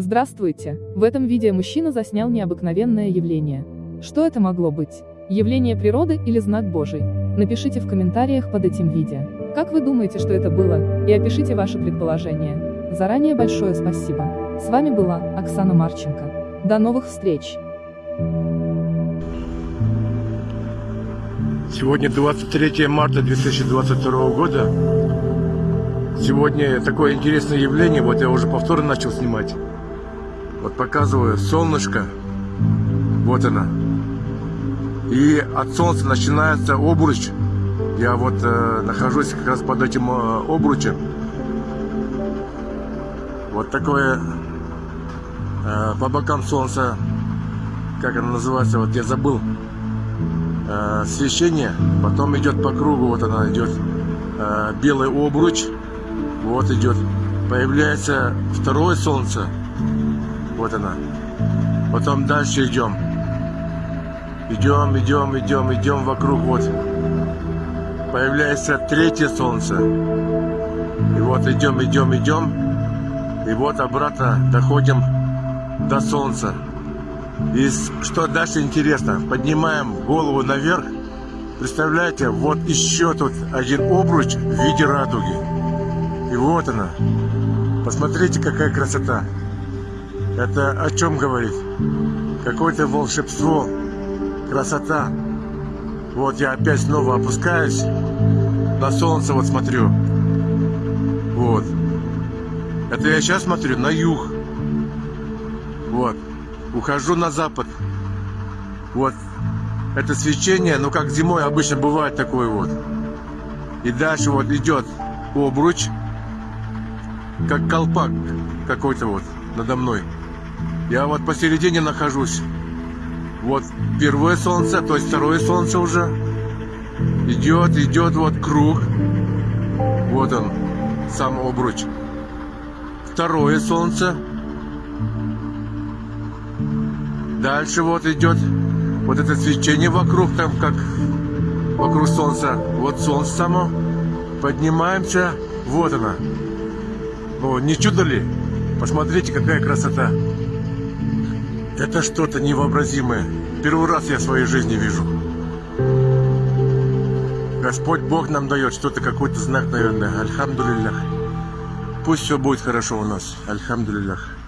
Здравствуйте! В этом видео мужчина заснял необыкновенное явление. Что это могло быть? Явление природы или знак Божий? Напишите в комментариях под этим видео. Как вы думаете, что это было? И опишите ваше предположение. Заранее большое спасибо. С вами была Оксана Марченко. До новых встреч! Сегодня 23 марта 2022 года. Сегодня такое интересное явление, вот я уже повторно начал снимать. Вот показываю солнышко, вот она. И от солнца начинается обруч. Я вот э, нахожусь как раз под этим э, обручем. Вот такое э, по бокам солнца, как оно называется, вот я забыл, э, свечение. Потом идет по кругу, вот она идет э, белый обруч, вот идет. Появляется второе солнце, вот она. Потом дальше идем. Идем, идем, идем, идем вокруг. Вот. Появляется третье солнце. И вот идем, идем, идем. И вот обратно доходим до солнца. И что дальше интересно, поднимаем голову наверх. Представляете, вот еще тут один обруч в виде радуги. И вот она. Посмотрите, какая красота. Это о чем говорит? Какое-то волшебство, красота. Вот я опять снова опускаюсь, на солнце вот смотрю. Вот. Это я сейчас смотрю на юг. Вот. Ухожу на запад. Вот. Это свечение, ну как зимой обычно бывает такое вот. И дальше вот идет обруч, как колпак какой-то вот надо мной. Я вот посередине нахожусь. Вот первое солнце, то есть второе солнце уже. Идет, идет вот круг. Вот он, сам обруч. Второе солнце. Дальше вот идет вот это свечение вокруг, там как вокруг солнца. Вот солнце само. Поднимаемся. Вот она. Ну, не чудо ли? Посмотрите, какая красота. Это что-то невообразимое. Первый раз я в своей жизни вижу. Господь Бог нам дает что-то, какой-то знак, наверное. Альхамдулиллах. Пусть все будет хорошо у нас. Альхамдулиллах.